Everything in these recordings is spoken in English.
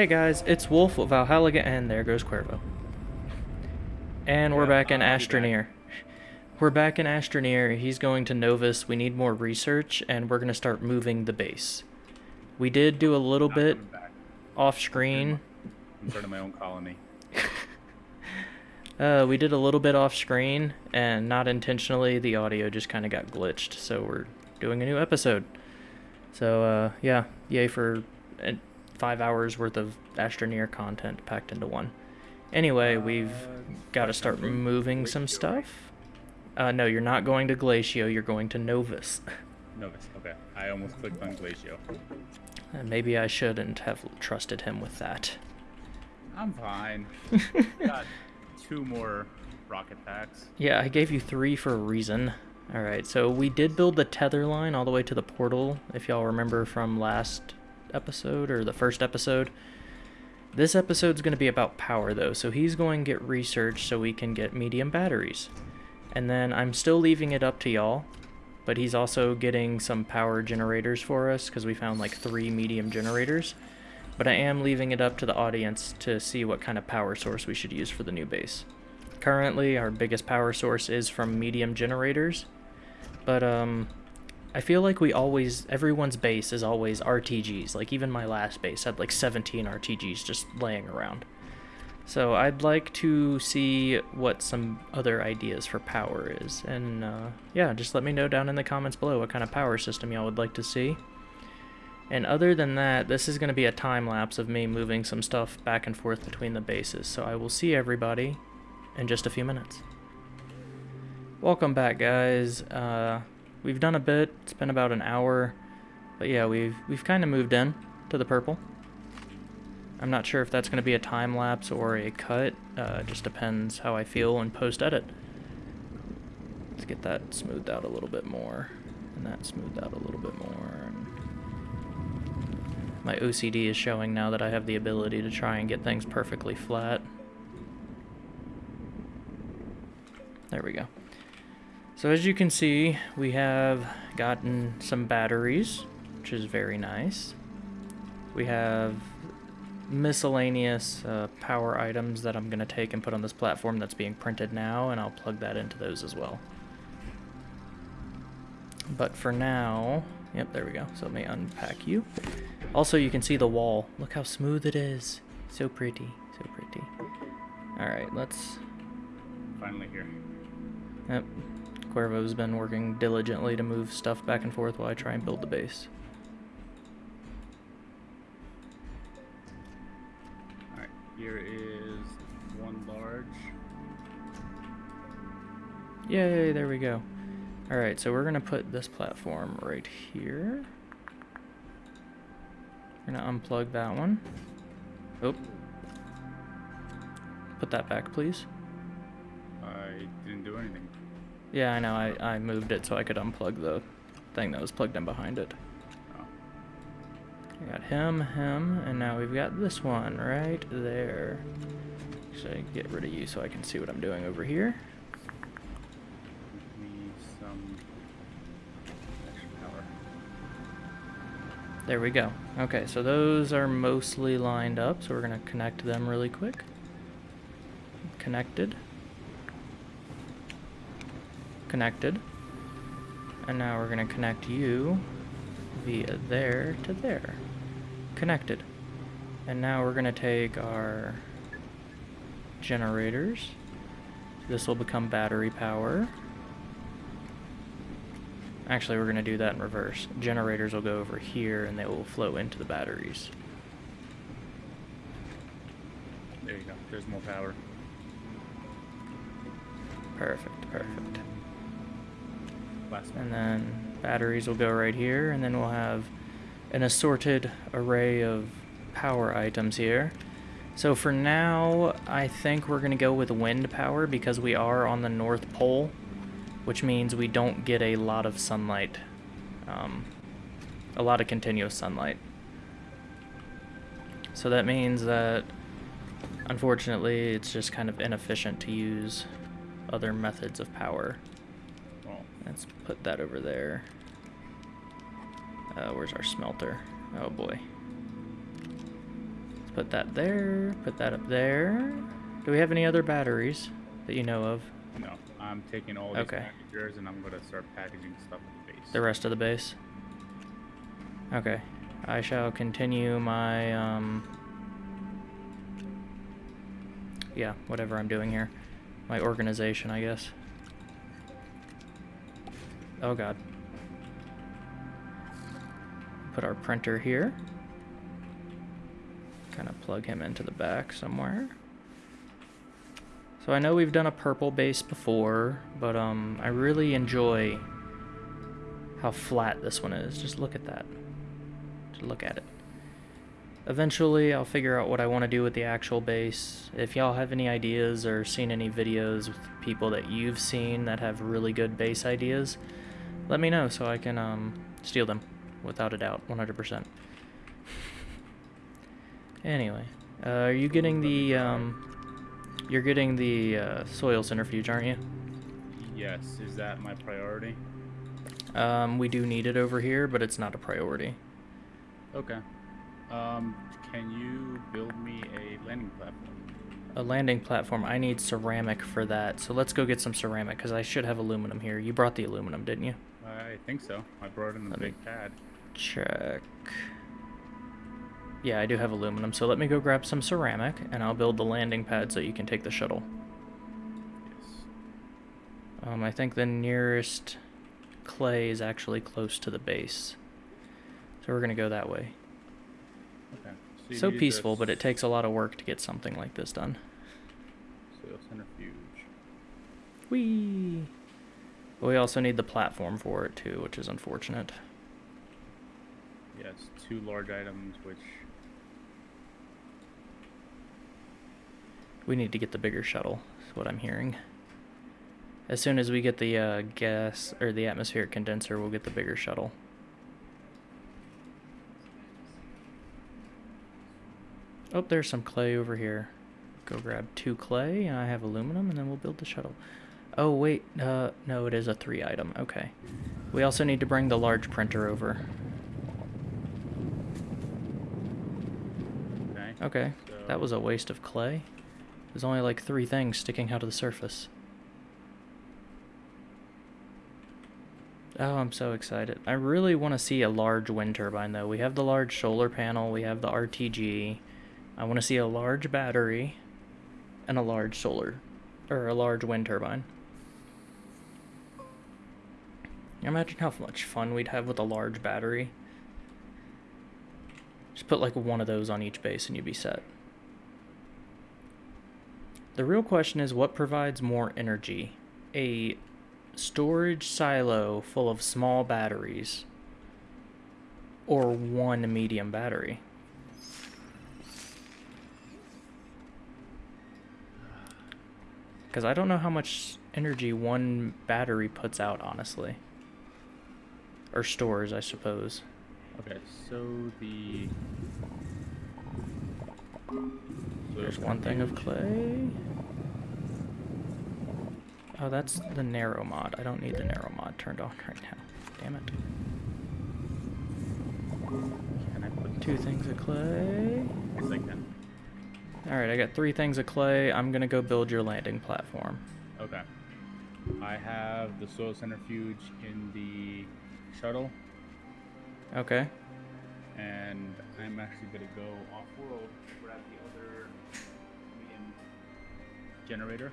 Hey guys, it's Wolf of Valhalla, and there goes Cuervo. And we're Yeah, back in. Astroneer. We're back in Astroneer. He's going to Novus. We need more research, and we're going to start moving the base. We did do a little Not bit off screen. I'm starting my own colony. Uh, we did a little bit off screen, and not intentionally, the audio just kind of got glitched. So we're doing a new episode. So uh, yeah, yay for five hours worth of Astroneer content packed into one. Anyway, we've Uh, got to start moving some stuff. Uh, no, you're not going to Glacio. You're going to Novus. Novus. Okay. I almost clicked on Glacio. And maybe I shouldn't have trusted him with that. I'm fine. Got two more rocket packs. Yeah, I gave you three for a reason. Alright, so we did build the tether line all the way to the portal, if y'all remember from last episode or the first episode. This episode's going to be about power though, so he's going to get research so we can get medium batteries. And then I'm still leaving it up to y'all, but he's also getting some power generators for us because we found like three medium generators. But I am leaving it up to the audience to see what kind of power source we should use for the new base. Currently, our biggest power source is from medium generators, but um, I feel like we always, everyone's base is always RTGs. Like even my last base had like 17 RTGs just laying around. So I'd like to see what some other ideas for power is, and uh, yeah, just let me know down in the comments below what kind of power system y'all would like to see. And other than that, this is going to be a time lapse of me moving some stuff back and forth between the bases. So I will see everybody in just a few minutes. Welcome back, guys. Uh, we've done a bit. It's been about an hour, but yeah, we've we've kind of moved in to the purple. I'm not sure if that's going to be a time lapse or a cut. Uh, just depends how I feel in post edit. Let's get that smoothed out a little bit more, and that smoothed out a little bit more. And my OCD is showing now that I have the ability to try and get things perfectly flat. There we go. So as you can see, we have gotten some batteries, which is very nice. We have miscellaneous uh, power items that I'm going to take and put on this platform that's being printed now, and I'll plug that into those as well. But for now, yep, there we go. So let me unpack you. Also, you can see the wall. Look how smooth it is. So pretty, so pretty. All right, let's Finally here. Yep. Cuervo's been working diligently to move stuff back and forth while I try and build the base. Alright. Here is one large. Yay, there we go. Alright, so we're going to put this platform right here. We're going to unplug that one. Oh. Put that back, please. I didn't do anything. Yeah, I know. I, I moved it so I could unplug the thing that was plugged in behind it. Oh. We got him, him, and now we've got this one right there. Should I get rid of you so I can see what I'm doing over here. Give me some extra power. There we go. Okay, so those are mostly lined up, so we're going to connect them really quick. Connected. Connected. And now we're going to connect you via there to there. Connected. And now we're going to take our generators. This will become battery power. Actually, we're going to do that in reverse. Generators will go over here and they will flow into the batteries. There you go. There's more power. Perfect, perfect. And then batteries will go right here, and then we'll have an assorted array of power items here. So for now, I think we're going to go with wind power because we are on the North Pole, which means we don't get a lot of sunlight, um, a lot of continuous sunlight. So that means that, unfortunately, it's just kind of inefficient to use other methods of power. Let's put that over there. Uh, where's our smelter? Oh boy. Let's put that there. Put that up there. Do we have any other batteries that you know of? No, I'm taking all these Okay. packagers and I'm gonna start packaging stuff at the base. The rest of the base? Okay. I shall continue my, um... Yeah, whatever I'm doing here. My organization, I guess. Oh god. Put our printer here. Kind of plug him into the back somewhere. So I know we've done a purple base before, but um, I really enjoy how flat this one is. Just look at that. Just look at it. Eventually, I'll figure out what I want to do with the actual base. If y'all have any ideas or seen any videos with people that you've seen that have really good base ideas, let me know so I can um, steal them, without a doubt, 100%. anyway, uh, are you getting the um, you're getting the uh, soil centrifuge, aren't you? Yes, is that my priority? Um, we do need it over here, but it's not a priority. Okay. Um, can you build me a landing platform? A landing platform, I need ceramic for that. So let's go get some ceramic, because I should have aluminum here. You brought the aluminum, didn't you? I think so. I brought in the Let big pad. Check. Yeah, I do have aluminum, so let me go grab some ceramic, and I'll build the landing pad so you can take the shuttle. Yes. Um, I think the nearest clay is actually close to the base. So we're gonna go that way. Okay. you So peaceful, but it takes a lot of work to get something like this done. Soil centrifuge. Whee! We also need the platform for it too, which is unfortunate. Yes, two large items, which We need to get the bigger shuttle, is what I'm hearing. As soon as we get the uh, gas or the atmospheric condenser, we'll get the bigger shuttle. Oh, there's some clay over here. Go grab two clay, and I have aluminum, and then we'll build the shuttle. Oh, wait, uh, no, it is a three item, okay. We also need to bring the large printer over. okay. Okay, that was a waste of clay. There's only like three things sticking out of the surface. Oh, I'm so excited. I really want to see a large wind turbine though. We have the large solar panel, we have the RTG. I want to see a large battery and a large solar or a large wind turbine. Imagine how much fun we'd have with a large battery. Just put like one of those on each base and you'd be set. The real question is what provides more energy? A storage silo full of small batteries or one medium battery? Because I don't know how much energy one battery puts out, honestly. Or stores, I suppose. Okay, so the. There's one thing of clay. Oh, that's the narrow mod. I don't need the narrow mod turned on right now. Damn it. Can I put Two things of clay. Yes, I can. Alright, I got three things of clay. I'm gonna go build your landing platform. Okay. I have the soil centrifuge in the shuttle, Okay. and I'm actually gonna go off-world, grab the other medium generator,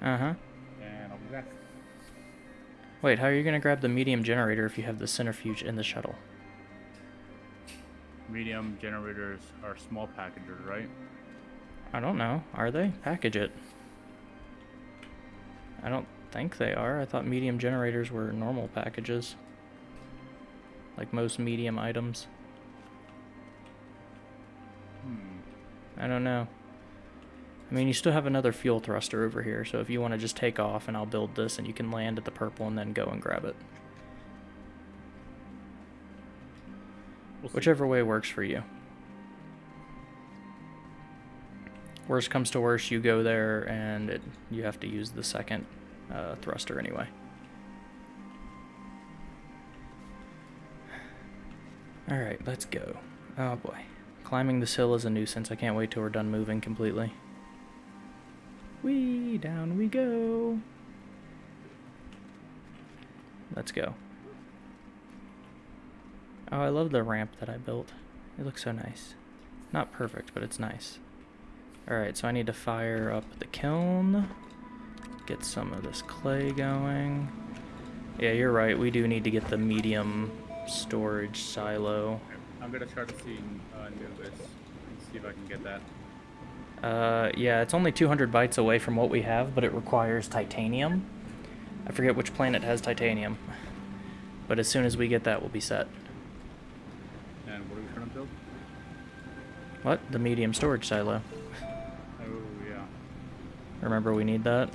Uh huh. and I'll be back. Wait, how are you gonna grab the medium generator if you have the centrifuge in the shuttle? Medium generators are small packagers, right? I don't know. Are they? Package it. I don't think they are. I thought medium generators were normal packages. Like most medium items. Hmm. I don't know. I mean, you still have another fuel thruster over here, so if you want to just take off and I'll build this and you can land at the purple and then go and grab it. We'll. Whichever way works for you. Worst comes to worst, you go there and it, you have to use the second uh, thruster anyway. Alright, let's go. Oh boy. climbing this hill is a nuisance. I can't wait till we're done moving completely. Whee, down we go. Let's go. Oh, I love the ramp that I built. It looks so nice. Not perfect, but it's nice. Alright, so I need to fire up the kiln. Get some of this clay going. Yeah, you're right. We do need to get the medium storage silo. I'm gonna try to see uh, Anubis and see if I can get that. Uh, yeah, it's only 200 bytes away from what we have, but it requires titanium. I forget which planet has titanium. But as soon as we get that, we'll be set. And what are we trying to build? What? The medium storage silo. Oh yeah. Remember we need that?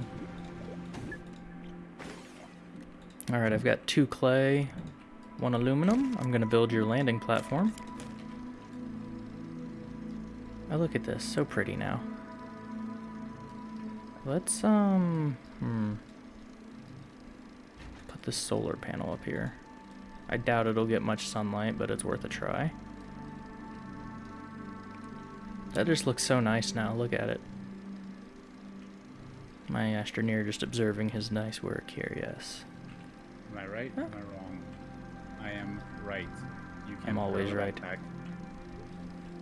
Alright, I've got two clay, one aluminum. I'm gonna build your landing platform. Oh, look at this. So pretty now. Let's, um, hmm. Put this solar panel up here. I doubt it'll get much sunlight, but it's worth a try. That just looks so nice now. Look at it. My astroneer just observing his nice work here, yes. Am I right? Huh? Am I wrong? I am right. You can I'm always right. back.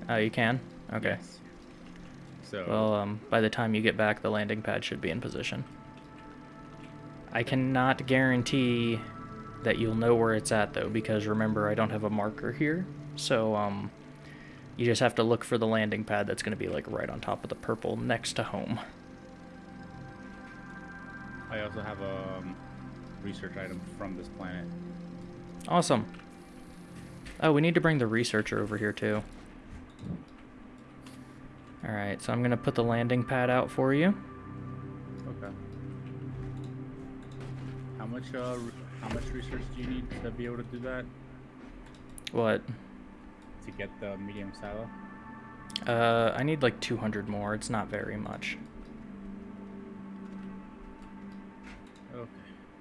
Oh, you can? Okay. Yes. So Well, um, by the time you get back, the landing pad should be in position. I cannot guarantee that you'll know where it's at, though, because remember, I don't have a marker here. So, um, you just have to look for the landing pad that's going to be, like, right on top of the purple next to home. I also have a um, research item from this planet. Awesome. Oh, we need to bring the researcher over here, too. Alright, so I'm going to put the landing pad out for you. Okay. How much uh how much research do you need to be able to do that? What? To get the medium silo? Uh, I need like 200 more. It's not very much.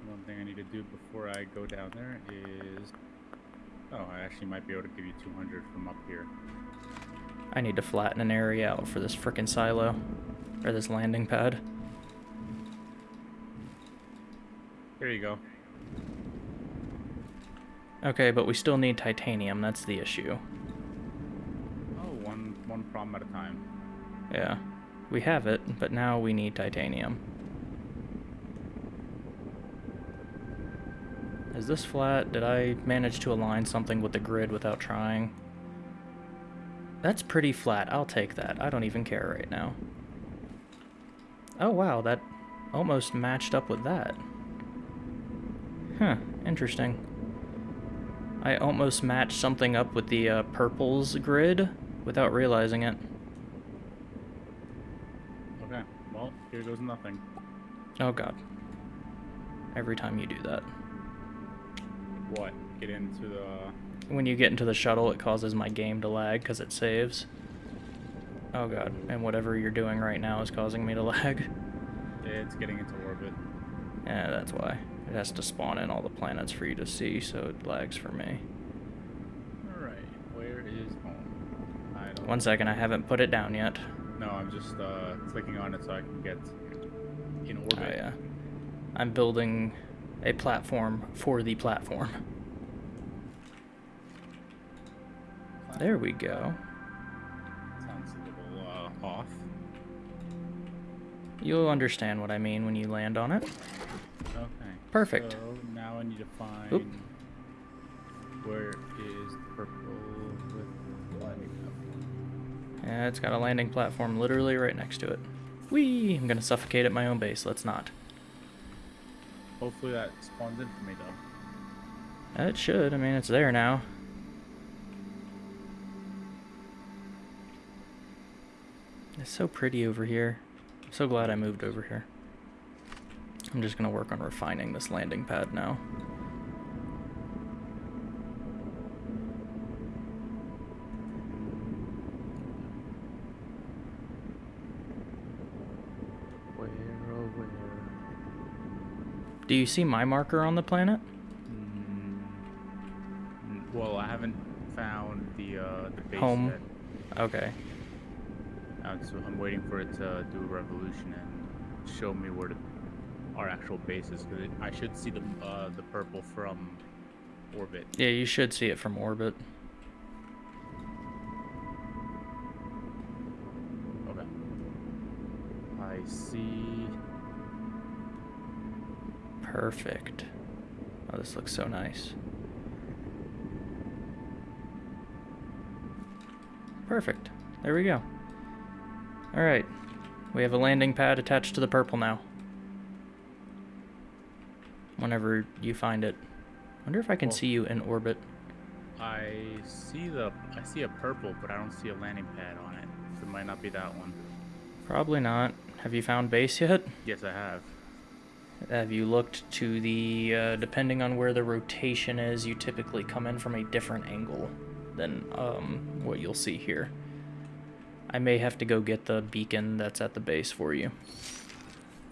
One thing I need to do before I go down there is Oh, I actually might be able to give you 200 from up here. I need to flatten an area out for this frickin' silo. Or this landing pad. Here you go. Okay, but we still need titanium. That's the issue. Oh, one one problem at a time. Yeah. We have it, but now we need titanium. Is this flat? Did I manage to align something with the grid without trying? That's pretty flat. I'll take that. I don't even care right now. Oh wow, that almost matched up with that. Huh, interesting. I almost matched something up with the uh, purples grid without realizing it. Okay. Well, here goes nothing. Oh god. Every time you do that. What? Get into the When you get into the shuttle, it causes my game to lag because it saves. Oh god. And whatever you're doing right now is causing me to lag. it's getting into orbit. Yeah, that's why. It has to spawn in all the planets for you to see, so it lags for me. Alright. Where is home? I don't One second, I haven't put it down yet. No, I'm just uh, clicking on it so I can get in orbit. Oh yeah. I'm building a platform for the platform. There we go. Sounds a little uh, off. You'll understand what I mean when you land on it. Okay. Perfect. So now I need to find Oop. where is the purple with the landing platform. Yeah, it's got a landing platform literally right next to it. Whee! I'm gonna suffocate at my own base. Let's not. Hopefully that spawns in for me though. It should. I mean, it's there now. It's so pretty over here. I'm so glad I moved over here. I'm just gonna work on refining this landing pad now. Do you see my marker on the planet? Mm, well, I haven't found the uh, the base Home. yet. Okay. Uh, so I'm waiting for it to do a revolution and show me where the, our actual base is. Because I should see the uh, the purple from orbit. Yeah, you should see it from orbit. Okay. I see. Perfect. Oh, this looks so nice. Perfect. There we go. Alright. We have a landing pad attached to the purple now. Whenever you find it. wonder if I can Well- see you in orbit. I see the I see a purple, but I don't see a landing pad on it. So it might not be that one. Probably not. Have you found base yet? Yes, I have. Have you looked to the, uh, depending on where the rotation is, you typically come in from a different angle than um, what you'll see here. I may have to go get the beacon that's at the base for you.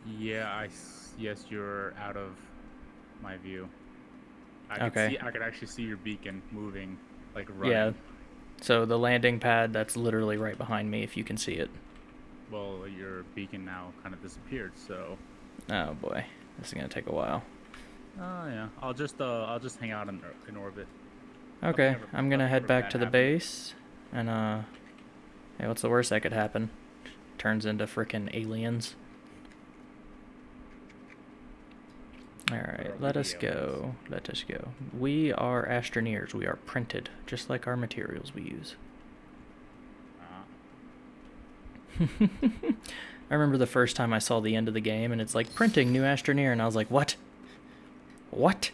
Yeah, I yes, you're out of my view. I could Okay. see I could actually see your beacon moving, like running. Yeah. So the landing pad that's literally right behind me, if you can see it. Well, your beacon now kind of disappeared. So. Oh boy, this is gonna take a while. Oh yeah. I'll just uh I'll just hang out in in orbit. Okay, I'm gonna head back to the happened. base, and uh, hey, what's the worst that could happen? Turns into frickin' aliens. Alright, let us go. Let us go. We are astroneers. We are printed, just like our materials we use. Uh, I remember the first time I saw the end of the game, and it's like printing new astroneer, and I was like, what? What?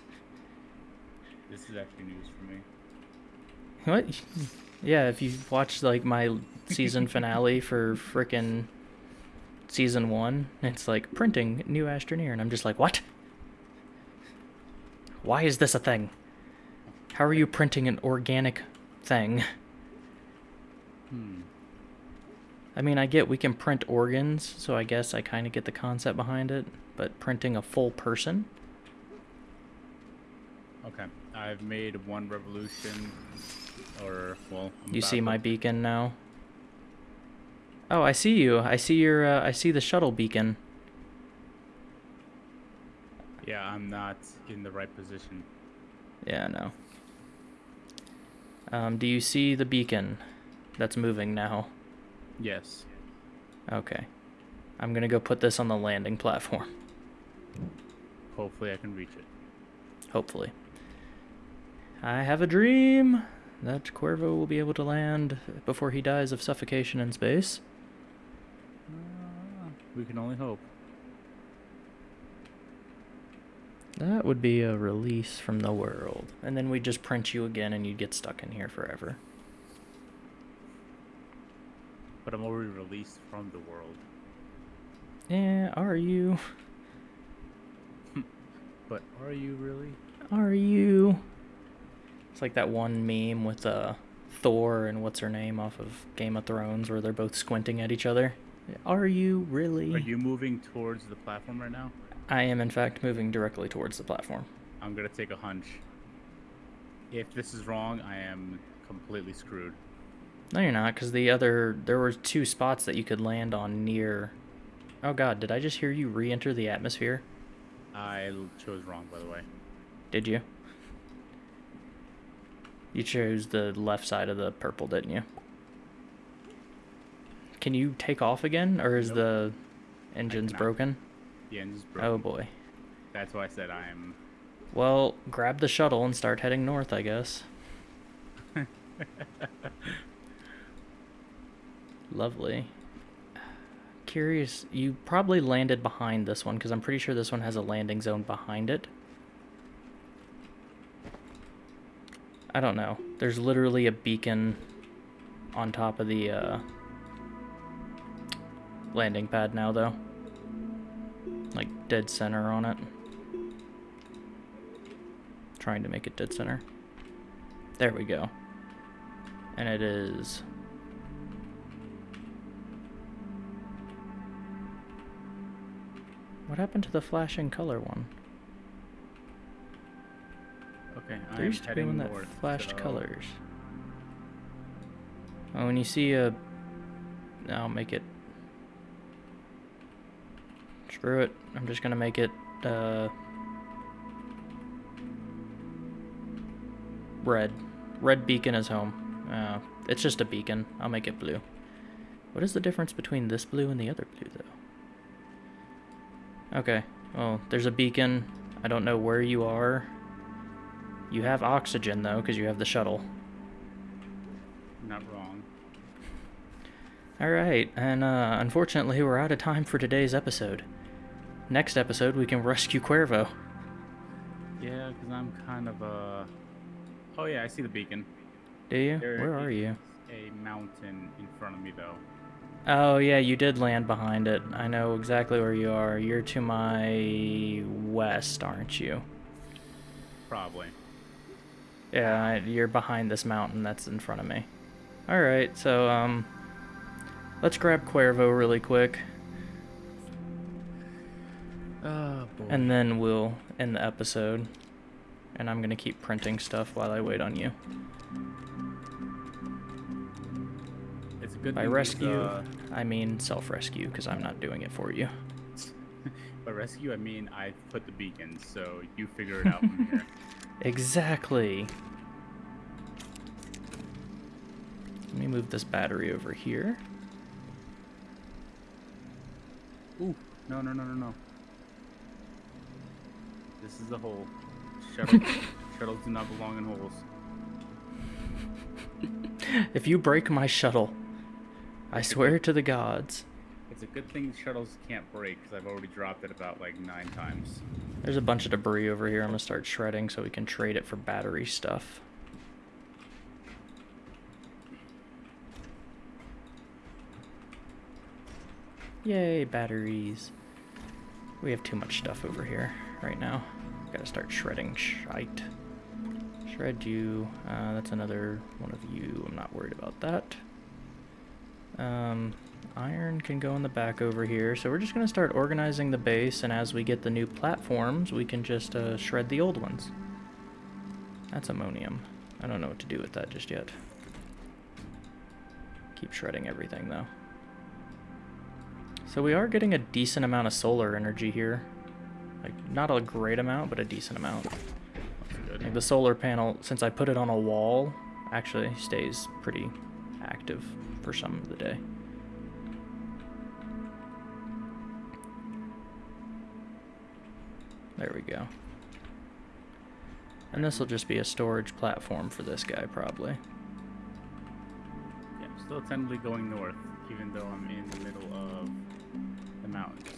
this is actually news for me. What? Yeah, if you watched like my season finale for frickin' season one, it's like printing new astroneer, and I'm just like, what? Why is this a thing? How are you printing an organic thing? Hmm. I mean, I get we can print organs, so I guess I kind of get the concept behind it, but printing a full person? Okay. I've made one revolution, or well. I'm You see my beacon now? Oh, I see you. I see your. Uh, I see the shuttle beacon. Yeah, I'm not in the right position. Yeah, I know. Um, do you see the beacon that's moving now? Yes. Okay. I'm gonna go put this on the landing platform. Hopefully, I can reach it. Hopefully. I have a dream that Cuervo will be able to land before he dies of suffocation in space. Uh, we can only hope. That would be a release from the world. And then we'd just print you again and you'd get stuck in here forever. But I'm already released from the world. Yeah, are you? But are you really? Are you? It's like that one meme with uh, Thor and what's her name off of Game of Thrones where they're both squinting at each other. Are you really? Are you moving towards the platform right now? I am, in fact, moving directly towards the platform. I'm gonna take a hunch. If this is wrong, I am completely screwed. No, you're not, because the other. There were two spots that you could land on near. Oh god, did I just hear you re enter the atmosphere? I chose wrong, by the way. Did you? You chose the left side of the purple, didn't you? Can you take off again, or is Nope. the engines broken? The engine's oh, broken. Oh boy. That's why I said I am. Well, grab the shuttle and start heading north, I guess. Lovely. Curious, you probably landed behind this one because I'm pretty sure this one has a landing zone behind it. I don't know. There's literally a beacon on top of the uh, landing pad now, though. Like dead center on it. Trying to make it dead center. There we go. And it is. What happened to the flashing color one? Okay, There I'm used to be one that north. flashed so- colors. Oh, when you see a... I'll make it... Screw it. I'm just gonna make it, uh... Red. Red beacon is home. Uh, it's just a beacon. I'll make it blue. What is the difference between this blue and the other blue, though? Okay. Well, there's a beacon. I don't know where you are. You have oxygen, though, because you have the shuttle. Not wrong. Alright, and uh, unfortunately, we're out of time for today's episode. Next episode, we can rescue Cuervo. Yeah, because I'm kind of uh. Oh yeah, I see the beacon. Do you? There Where are you? A mountain in front of me though. Oh, yeah, you did land behind it. I know exactly where you are. You're to my west, aren't you? Probably. Yeah, you're behind this mountain that's in front of me. Alright, so, um, let's grab Cuervo really quick, Oh boy. and then we'll end the episode. And I'm gonna keep printing stuff while I wait on you. Good By rescue, uh, I mean self-rescue, because I'm not doing it for you. by rescue, I mean I put the beacon, so you figure it out from here. Exactly. Let me move this battery over here. Ooh, no, no, no, no, no. This is the hole. Shuttle, shuttles do not belong in holes. If you break my shuttle, I swear to the gods. It's a good thing shuttles can't break because I've already dropped it about like nine times. There's a bunch of debris over here. I'm gonna start shredding so we can trade it for battery stuff. Yay, batteries. We have too much stuff over here right now. Gotta start shredding shite. Shred you. Uh, that's another one of you. I'm not worried about that. Um, iron can go in the back over here. So we're just going to start organizing the base, and as we get the new platforms, we can just uh, shred the old ones. That's ammonium. I don't know what to do with that just yet. Keep shredding everything, though. So we are getting a decent amount of solar energy here. Like, not a great amount, but a decent amount. Good. Like the solar panel, since I put it on a wall, actually stays pretty active for some of the day. There we go. And this will just be a storage platform for this guy, probably. Yeah, I'm still tentatively going north, even though I'm in the middle of the mountains.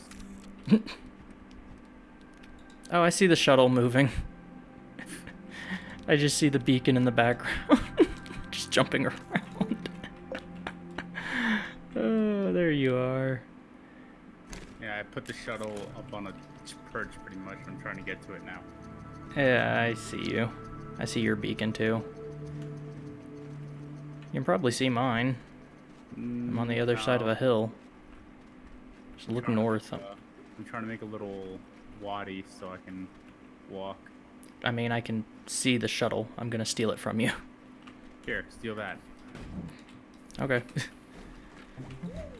Oh, I see the shuttle moving. I just see the beacon in the background, just jumping around. Oh, there you are. Yeah, I put the shuttle up on a perch pretty much. I'm trying to get to it now. Yeah, I see you. I see your beacon too. You can probably see mine. I'm on the other mm, side of a hill. Just look trying to north. make I'm trying to make a little wadi so I can walk. I mean, I can see the shuttle. I'm gonna steal it from you. Here, steal that. Okay.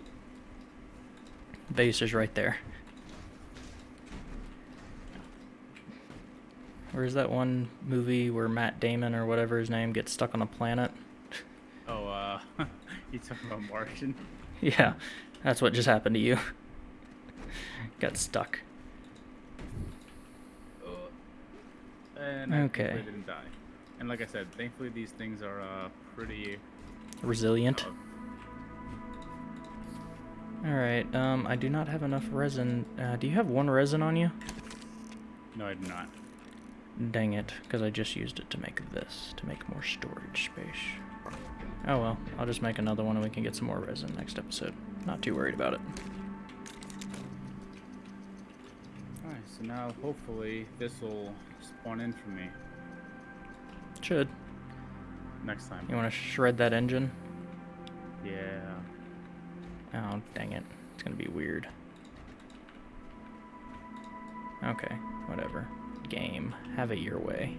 Base is right there. Where's that one movie where Matt Damon or whatever his name gets stuck on a planet? Oh, uh, you talking about Martian? yeah, that's what just happened to you. Got stuck. And Okay. thankfully didn't die. And like I said, thankfully these things are uh, pretty. Resilient. uh, Alright, um, I do not have enough resin. Uh, do you have one resin on you? no, I do not. Dang it, because I just used it to make this, to make more storage space. Oh well, I'll just make another one and we can get some more resin next episode. Not too worried about it. Alright, so now hopefully this will spawn in for me Should. next time. You want to shred that engine? Yeah. Oh, dang it. It's gonna be weird. Okay, whatever. Game. Have it your way.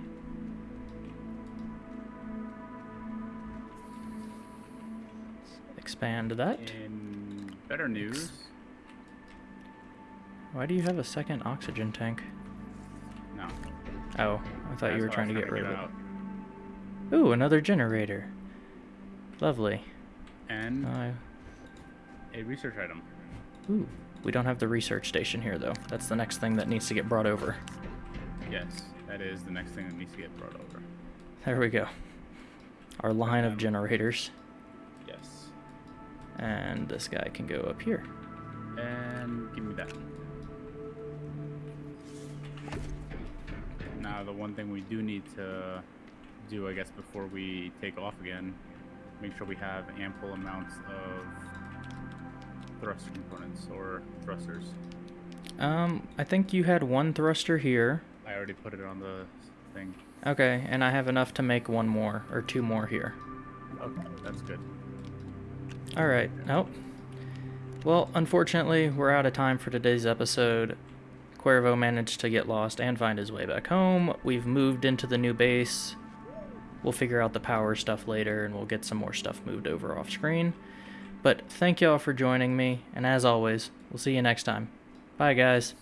expand that. In better news, Why do you have a second oxygen tank? no. Oh, I thought you were trying to get rid of out. it. Ooh, another generator. Lovely. And Uh, a research item. ooh, we don't have the research station here though. That's the next thing that needs to get brought over. Yes, that is the next thing that needs to get brought over. There we go. Our line of Um, generators. Yes. And this guy can go up here. And give me that. Now, the one thing we do need to do, I guess, before we take off again, make sure we have ample amounts of thruster components or thrusters. Um, I think you had one thruster here. I already put it on the thing. Okay, and I have enough to make one more, or two more here. Okay, that's good. Alright, nope. Well, unfortunately, we're out of time for today's episode. Cuervo managed to get lost and find his way back home. We've moved into the new base. We'll figure out the power stuff later, and we'll get some more stuff moved over off screen. But thank y'all for joining me, and as always, we'll see you next time. Bye, guys.